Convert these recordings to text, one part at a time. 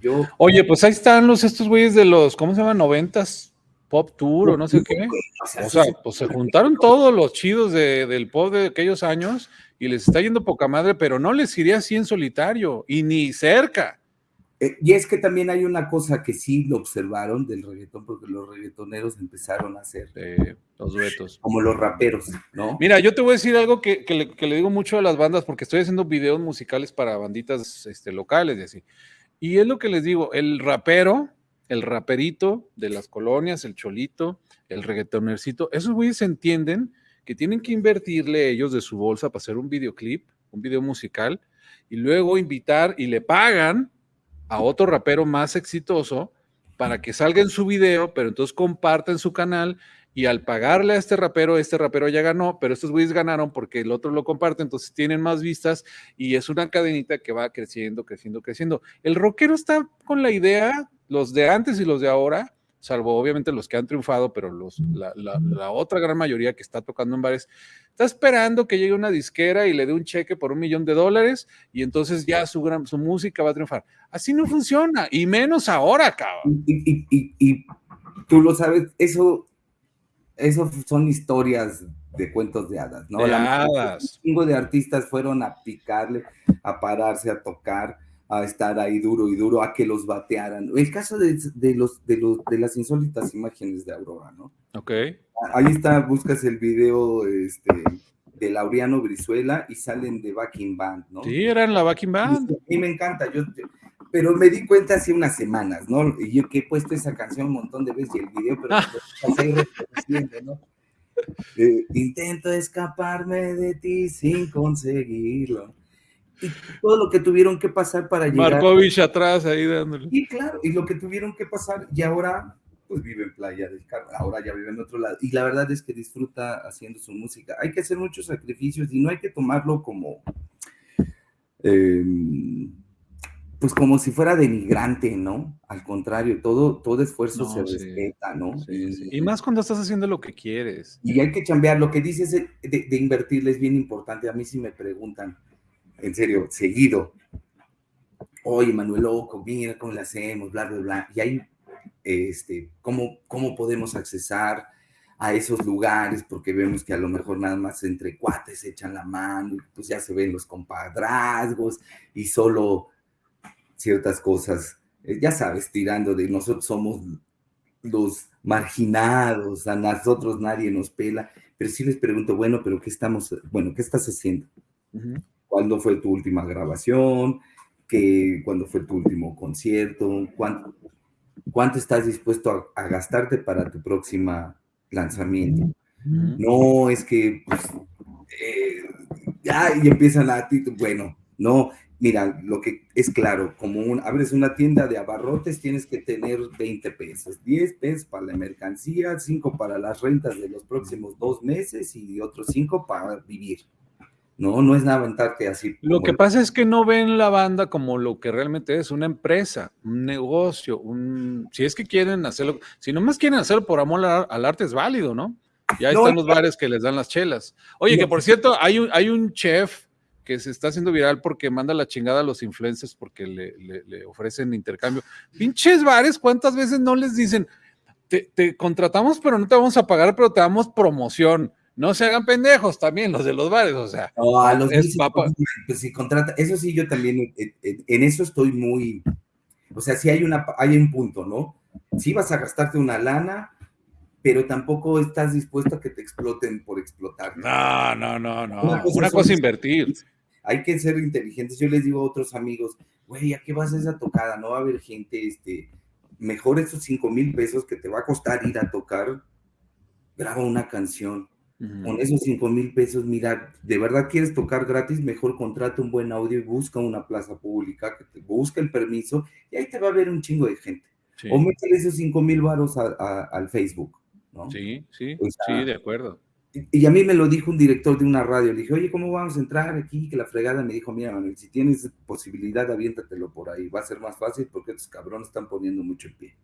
Yo, Oye, pues ahí están los estos güeyes de los, ¿cómo se llaman? Noventas, Pop Tour o no sé qué. O sea, pues se juntaron todos los chidos de, del pop de aquellos años y les está yendo poca madre, pero no les iría así en solitario y ni cerca. Eh, y es que también hay una cosa que sí lo observaron del reggaetón, porque los reggaetoneros empezaron a hacer eh, los duetos. como los raperos, ¿no? Mira, yo te voy a decir algo que, que, le, que, le, digo mucho a las bandas, porque estoy haciendo videos musicales para banditas este, locales y así. Y es lo que les digo, el rapero, el raperito de las colonias, el cholito, el reggaetonercito, esos güeyes entienden que tienen que invertirle ellos de su bolsa para hacer un videoclip, un video musical, y luego invitar y le pagan a otro rapero más exitoso para que salga en su video, pero entonces comparten su canal y al pagarle a este rapero, este rapero ya ganó, pero estos güeyes ganaron porque el otro lo comparte, entonces tienen más vistas y es una cadenita que va creciendo, creciendo, creciendo. El rockero está con la idea, los de antes y los de ahora, salvo obviamente los que han triunfado, pero los, la, la, la, otra gran mayoría que está tocando en bares, está esperando que llegue una disquera y le dé un cheque por un millón de dólares y entonces ya su, gran, su música va a triunfar. Así no funciona, y menos ahora, cabrón. Y, y, y, y tú lo sabes, eso, eso son historias de cuentos de hadas, ¿no? De hadas. Un chingo de artistas fueron a picarle, a pararse, a tocar a estar ahí duro y duro, a que los batearan. El caso de, de, los, de, los, de las insólitas imágenes de Aurora, ¿no? Ok. Ahí está, buscas el video este, de Laureano Brizuela y salen de Backing Band, ¿no? Sí, eran la Backing Band. A mí me encanta, yo, pero me di cuenta hace unas semanas, ¿no? Y yo que he puesto esa canción un montón de veces y el video, pero ¿no? Eh, intento escaparme de ti sin conseguirlo y todo lo que tuvieron que pasar para llegar. Markovich atrás ahí dándole. Y claro, y lo que tuvieron que pasar, y ahora pues vive en Playa del Carmen, ahora ya vive en otro lado. Y la verdad es que disfruta haciendo su música. Hay que hacer muchos sacrificios y no hay que tomarlo como, eh, pues como si fuera denigrante, ¿no? Al contrario, todo, todo esfuerzo no, se sí. respeta, ¿no? Sí, sí. Y más cuando estás haciendo lo que quieres. Y hay que chambear. Lo que dices de, de, invertirle es bien importante. A mí sí me preguntan, en serio, seguido. Oye, Manuel Loco, mira cómo le hacemos, bla, bla, bla. Y ahí, este, ¿cómo, ¿cómo podemos accesar a esos lugares? Porque vemos que a lo mejor nada más entre cuates se echan la mano, pues ya se ven los compadrazgos y solo ciertas cosas, eh, ya sabes, tirando de nosotros somos los marginados, a nosotros nadie nos pela, pero sí les pregunto, bueno, pero ¿qué estamos, bueno, qué estás haciendo? Uh -huh cuándo fue tu última grabación, que, cuándo fue tu último concierto, cuánto, cuánto estás dispuesto a, a gastarte para tu próxima lanzamiento. Uh -huh. No es que, pues, eh, ya, y empiezan a ti, bueno, no, mira, lo que es claro, como un, abres una tienda de abarrotes, tienes que tener 20 pesos, 10 pesos para la mercancía, 5 para las rentas de los próximos dos meses y otros 5 para vivir. No, no es nada aventarte así. Lo que pasa es que no ven la banda como lo que realmente es, una empresa, un negocio, un... Si es que quieren hacerlo, si nomás quieren hacerlo por amor al arte es válido, ¿no? Ya no, están los bares que les dan las chelas. Oye, no, que por cierto, hay un, hay un chef que se está haciendo viral porque manda la chingada a los influencers porque le, le, le ofrecen intercambio. Pinches bares, ¿cuántas veces no les dicen, te, te contratamos pero no te vamos a pagar, pero te damos promoción? no se hagan pendejos también los de los bares, o sea. No, a los es. Pues si contrata, eso sí, yo también, en, en, eso estoy muy, o sea, sí hay, una, hay un punto, ¿no? Sí vas a gastarte una lana, pero tampoco estás dispuesto a que te exploten por explotar. No, no, no, no. Una cosa, una cosa es invertir. Hay que ser inteligentes. Yo les digo a otros amigos, güey, ¿a qué vas a esa tocada? No va a haber gente, este, mejor esos cinco mil pesos que te va a costar ir a tocar, graba una canción Uh -huh. Con esos 5 mil pesos, mira, de verdad quieres tocar gratis, mejor contrata un buen audio y busca una plaza pública, que te busque el permiso y ahí te va a ver un chingo de gente. Sí. O métele esos 5 mil varos al Facebook, ¿no? Sí, sí, o sea, sí, de acuerdo. Y, a mí me lo dijo un director de una radio, le dije, oye, ¿cómo vamos a entrar aquí? Que la fregada me dijo, mira, Manuel, si tienes posibilidad, aviéntatelo por ahí, va a ser más fácil porque estos cabrones están poniendo mucho pie,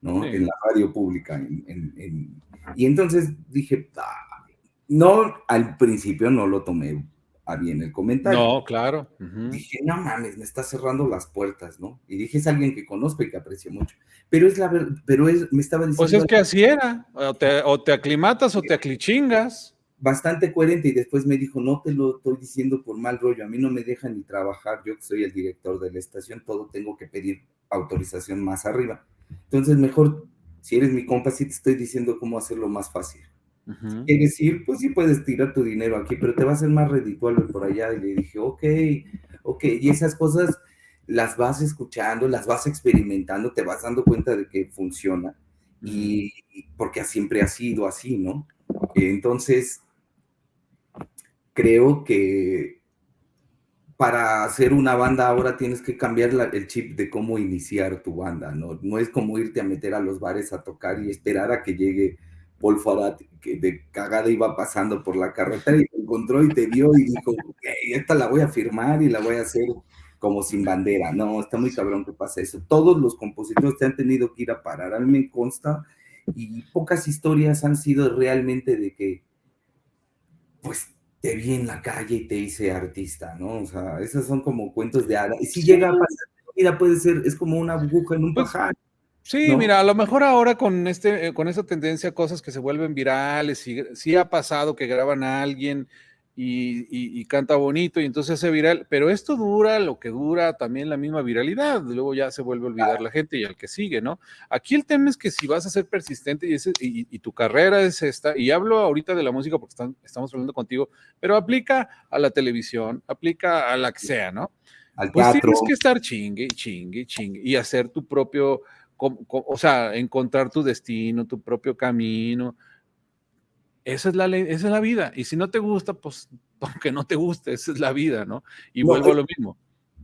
¿no? Sí. En la radio pública. En, en, en... Y entonces dije, ah, no, al principio no lo tomé a bien el comentario. No, claro. Dije, no mames, me está cerrando las puertas, ¿no? Y dije, es alguien que conozco y que aprecio mucho. Pero es la verdad, pero es, me estaba diciendo. Pues es que así era, o te, o te aclimatas o te aclichingas. Bastante coherente y después me dijo, no te lo estoy diciendo por mal rollo, a mí no me dejan ni trabajar, yo que soy el director de la estación, todo tengo que pedir autorización más arriba. Entonces, mejor, si eres mi compa, sí te estoy diciendo cómo hacerlo más fácil. Y decir, pues sí puedes tirar tu dinero aquí, pero te va a ser más redituable por allá. Y le dije, ok, ok, y esas cosas las vas escuchando, las vas experimentando, te vas dando cuenta de que funciona. Y porque siempre ha sido así, ¿no? Entonces, creo que para hacer una banda ahora tienes que cambiar el chip de cómo iniciar tu banda, ¿no? No es como irte a meter a los bares a tocar y esperar a que llegue Paul Farad, que de cagada iba pasando por la carretera y te encontró y te vio y dijo, esta la voy a firmar y la voy a hacer como sin bandera. No, está muy cabrón que pasa eso. Todos los compositores te han tenido que ir a parar. A mí me consta y pocas historias han sido realmente de que, pues, te vi en la calle y te hice artista, ¿no? O sea, esos son como cuentos de hada. Y si llega a pasar, mira, puede ser, es como una aguja en un pues, pajar. Sí, mira, a lo mejor ahora con este, eh, con esa tendencia, cosas que se vuelven virales, y sí ha pasado que graban a alguien y, canta bonito y entonces se hace viral, pero esto dura lo que dura también la misma viralidad, luego ya se vuelve a olvidar la gente y al que sigue, ¿no? Aquí el tema es que si vas a ser persistente y, ese, y, tu carrera es esta, y hablo ahorita de la música porque estamos hablando contigo, pero aplica a la televisión, aplica a la que sea, ¿no? Al pues tienes que estar chingue, chingue, chingue y hacer tu propio o sea, encontrar tu destino, tu propio camino. Esa es la ley, esa es la vida. Y si no te gusta, pues aunque no te guste, esa es la vida, ¿no? Y vuelvo a lo mismo.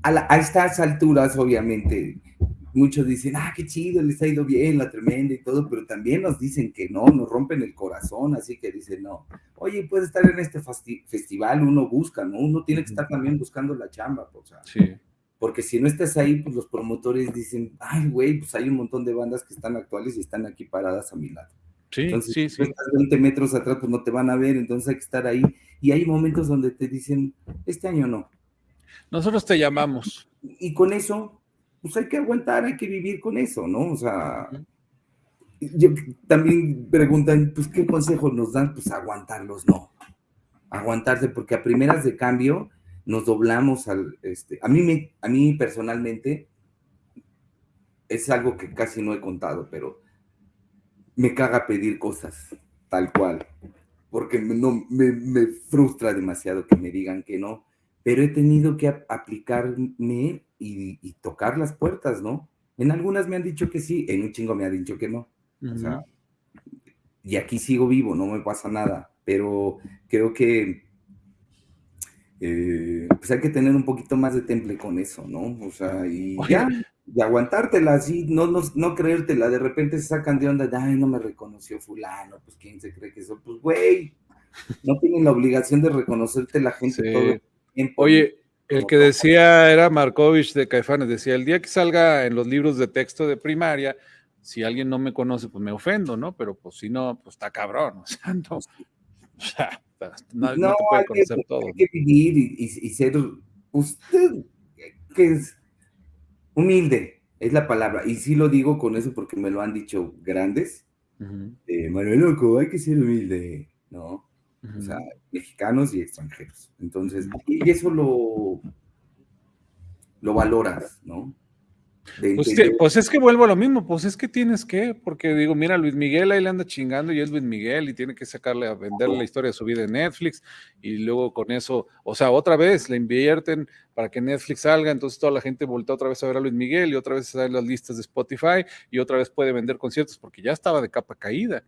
A, estas alturas, obviamente, muchos dicen, ah, qué chido, les ha ido bien, la tremenda y todo, pero también nos dicen que no, nos rompen el corazón, así que dicen, no, oye, puede estar en este festival, uno busca, ¿no? Uno tiene que estar también buscando la chamba, o sea, sí porque si no estás ahí, pues los promotores dicen, ay, güey, pues hay un montón de bandas que están actuales y están aquí paradas a mi lado. Sí, entonces, sí, si estás 20 metros atrás, pues no te van a ver, entonces hay que estar ahí. Y hay momentos donde te dicen, este año no. Nosotros te llamamos. Y, con eso, pues hay que aguantar, hay que vivir con eso, ¿no? O sea, yo, también preguntan, pues, ¿qué consejos nos dan? Pues aguantarlos, no. Aguantarse, porque a primeras de cambio, nos doblamos al, este, a mí, me, a mí personalmente es algo que casi no he contado, pero me caga pedir cosas tal cual, porque no, me, frustra demasiado que me digan que no, pero he tenido que aplicarme y, tocar las puertas, ¿no? En algunas me han dicho que sí, en un chingo me han dicho que no. O sea, y aquí sigo vivo, no me pasa nada, pero creo que eh, pues hay que tener un poquito más de temple con eso, ¿no? O sea, y ya, y aguantártela así, no, no, no creértela, de repente se sacan de onda, ay, no me reconoció fulano, pues quién se cree que eso, pues güey, no tienen la obligación de reconocerte la gente todo el tiempo. Oye, el que decía era Markovich de Caifanes, decía, el día que salga en los libros de texto de primaria, si alguien no me conoce, pues me ofendo, ¿no? Pero pues si no, pues está cabrón, o sea, no, o sea, no, no, te puede conocer todo. Hay que vivir y, ser usted, que es humilde, es la palabra. Y sí lo digo con eso porque me lo han dicho grandes. Manuel Loco, hay que ser humilde, ¿no? O sea, mexicanos y extranjeros. Entonces, y eso lo, lo valoras, ¿no? Pues, pues, es que vuelvo a lo mismo, pues es que tienes que, porque digo, mira, Luis Miguel ahí le anda chingando y es Luis Miguel y tiene que sacarle a vender la historia de su vida en Netflix y luego con eso, o sea, otra vez le invierten para que Netflix salga, entonces toda la gente voltea otra vez a ver a Luis Miguel y otra vez a ver las listas de Spotify y otra vez puede vender conciertos porque ya estaba de capa caída.